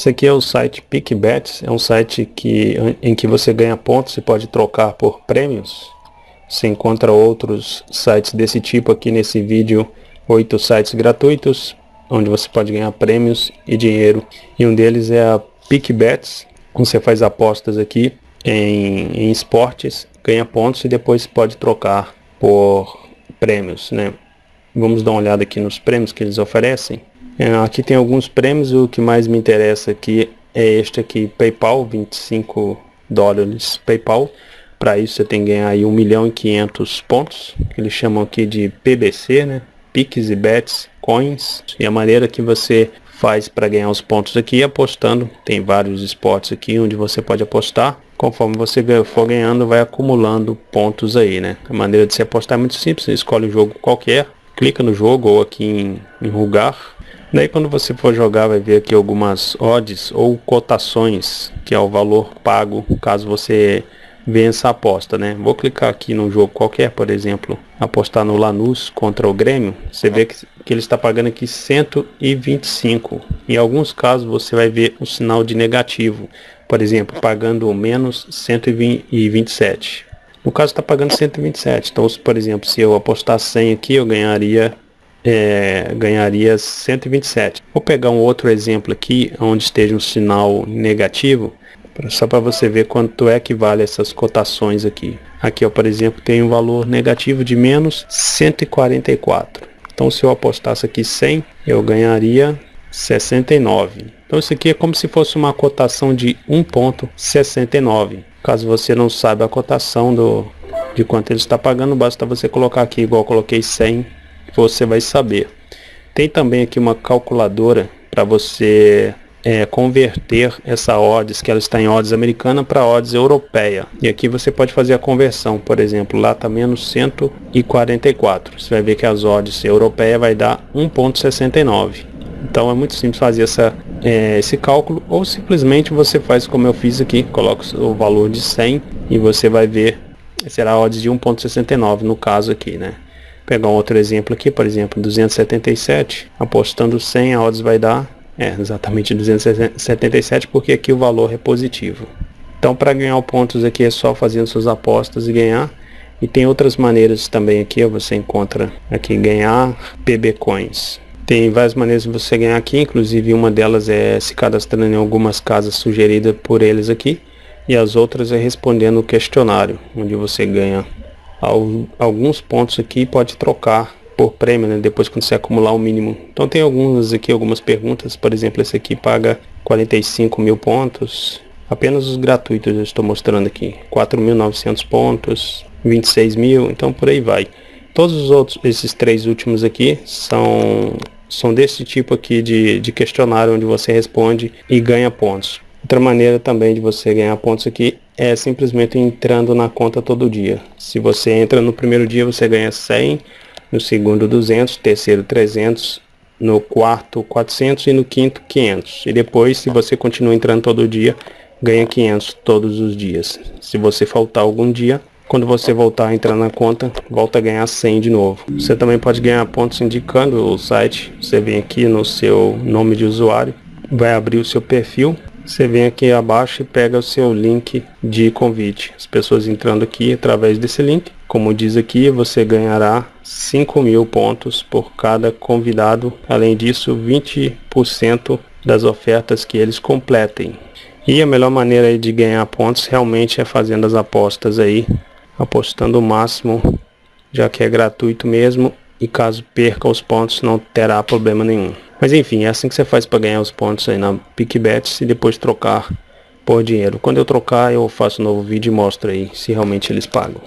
Esse aqui é o site PicBets, é um site que, em que você ganha pontos e pode trocar por prêmios. Você encontra outros sites desse tipo aqui nesse vídeo, oito sites gratuitos, onde você pode ganhar prêmios e dinheiro. E um deles é a PicBets, você faz apostas aqui em, em esportes, ganha pontos e depois pode trocar por prêmios, né? Vamos dar uma olhada aqui nos prêmios que eles oferecem. É, aqui tem alguns prêmios, o que mais me interessa aqui é este aqui, PayPal, 25 dólares PayPal. Para isso você tem que ganhar aí 1 milhão e 500 pontos, que eles chamam aqui de PBC, né? Pix e Bets, Coins. E a maneira que você faz para ganhar os pontos aqui apostando. Tem vários esportes aqui onde você pode apostar. Conforme você for ganhando, vai acumulando pontos aí, né? A maneira de se apostar é muito simples. Você escolhe um jogo qualquer, clica no jogo ou aqui em, em Daí quando você for jogar vai ver aqui algumas odds ou cotações, que é o valor pago caso você vença a aposta, né? Vou clicar aqui no jogo qualquer, por exemplo, apostar no Lanús contra o Grêmio, você vê que, que ele está pagando aqui 125. Em alguns casos você vai ver um sinal de negativo, por exemplo, pagando menos 127. No caso está pagando 127, então por exemplo, se eu apostar 100 aqui, eu ganharia é, ganharia 127. Vou pegar um outro exemplo aqui, onde esteja um sinal negativo, só para você ver quanto é que vale essas cotações aqui. Aqui, ó, por exemplo, tem um valor negativo de menos 144. Então, se eu apostasse aqui 100, eu ganharia 69. Então, isso aqui é como se fosse uma cotação de 1.69. Caso você não saiba a cotação do, de quanto ele está pagando, basta você colocar aqui, igual coloquei 100 você vai saber. Tem também aqui uma calculadora para você é, converter essa odds, que ela está em odds americana, para odds europeia. E aqui você pode fazer a conversão, por exemplo, lá está menos 144. Você vai ver que as odds europeia vai dar 1.69. Então é muito simples fazer essa, é, esse cálculo, ou simplesmente você faz como eu fiz aqui, coloca o valor de 100 e você vai ver, será odds de 1.69 no caso aqui, né? pegar um outro exemplo aqui, por exemplo, 277, apostando 100, a odds vai dar é, exatamente 277, porque aqui o valor é positivo. Então, para ganhar pontos aqui é só fazendo suas apostas e ganhar. E tem outras maneiras também aqui, você encontra aqui ganhar PB Coins. Tem várias maneiras de você ganhar aqui, inclusive uma delas é se cadastrando em algumas casas sugeridas por eles aqui. E as outras é respondendo o questionário, onde você ganha alguns pontos aqui pode trocar por prêmio, né, depois quando você acumular o mínimo. Então tem algumas aqui, algumas perguntas, por exemplo, esse aqui paga 45 mil pontos, apenas os gratuitos eu estou mostrando aqui, 4.900 pontos, 26 mil, então por aí vai. Todos os outros, esses três últimos aqui, são, são desse tipo aqui de, de questionário, onde você responde e ganha pontos. Outra maneira também de você ganhar pontos aqui é simplesmente entrando na conta todo dia. Se você entra no primeiro dia, você ganha 100, no segundo 200, terceiro 300, no quarto 400 e no quinto 500. E depois, se você continua entrando todo dia, ganha 500 todos os dias. Se você faltar algum dia, quando você voltar a entrar na conta, volta a ganhar 100 de novo. Você também pode ganhar pontos indicando o site. Você vem aqui no seu nome de usuário, vai abrir o seu perfil você vem aqui abaixo e pega o seu link de convite. As pessoas entrando aqui através desse link, como diz aqui, você ganhará 5 mil pontos por cada convidado. Além disso, 20% das ofertas que eles completem. E a melhor maneira de ganhar pontos realmente é fazendo as apostas aí, apostando o máximo, já que é gratuito mesmo e caso perca os pontos não terá problema nenhum. Mas enfim, é assim que você faz para ganhar os pontos aí na PicBets e depois trocar por dinheiro. Quando eu trocar eu faço um novo vídeo e mostro aí se realmente eles pagam.